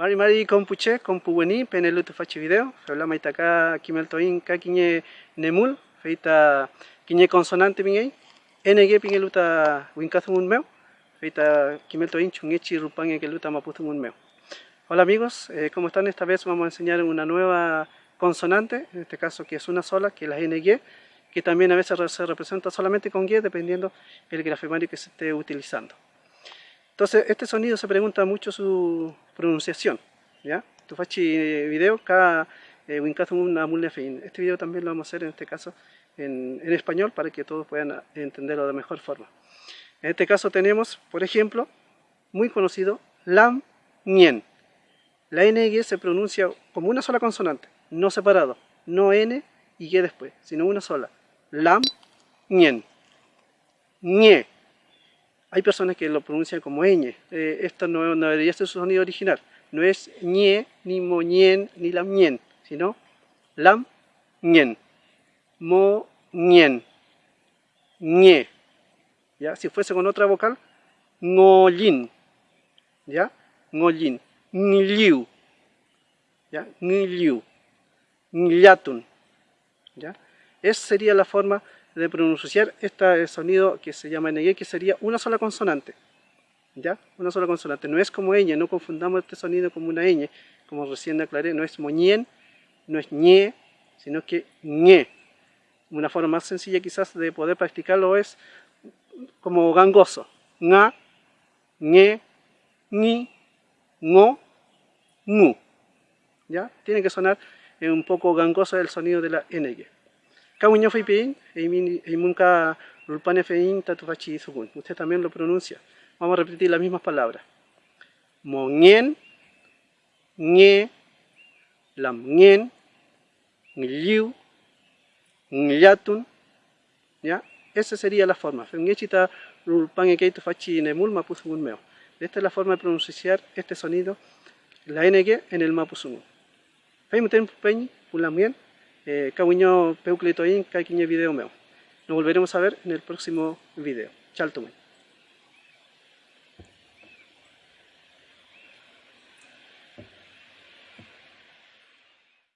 Mari mari kompuche kompuweni penelu tu fachi video. Habla maitaka kimeltoin ka kiñe nemul feita kiñe consonante mingei. NG pingeluta winkathun meu. Feita kimeltoin chungechi rupange que luta maputhun meu. Hola amigos, eh, ¿cómo están? Esta vez vamos a enseñar una nueva consonante, en este caso que es una sola, que es la NG, que también a veces se representa solamente con G dependiendo el grafemario que se esté utilizando. Entonces, este sonido se pregunta mucho su pronunciación. ¿ya? Tu fachi video, cada eh, una. Este video también lo vamos a hacer en este caso en, en, español para que todos puedan entenderlo de mejor forma. En este caso tenemos, por ejemplo, muy conocido, lam, nien. La NG se pronuncia como una sola consonante, no separado, no N y G después, sino una sola. Lam, nien. Ñe. Hay personas que lo pronuncian como ñ. Eh, esto no, debería ser su sonido original. No es ñe, ni moñen, ni lamñen, sino lam, ñen. Mo, ñen. ñe. ¿Ya? Si fuese con otra vocal, ngolin. ¿Ya? Ngolin. Ngliu. ¿Ya? Ngliu. Ngliatun. ¿Ya? Esa sería la forma de pronunciar este sonido que se llama NG, que sería una sola consonante. ¿Ya? Una sola consonante. No es como ñ, no confundamos este sonido como una ñ, como recién aclaré, no es moñien, no es ñe, sino que ñe. Una forma más sencilla quizás de poder practicarlo es como gangoso. Nga, ñe, ni, ngo, ngu. ¿Ya? Tiene que sonar un poco gangoso el sonido de la NG. Kawiño Feipin, Eimunka Lulpane Fein Tatufachi Sugun. Usted también lo pronuncia. Vamos a repetir las mismas palabras. Monien, Nye, Lamnien, Ngliu, Ngliatun. ¿Ya? Esa sería la forma. Fengechita Lulpane Keitu Fachi Nemul Mapuzugun Meo. Esta es la forma de pronunciar este sonido, la NG en el Mapuzugun. Feimuten Peñi, Pulamien eh, Peucletoin, video Nos volveremos a ver en el próximo video. Chao,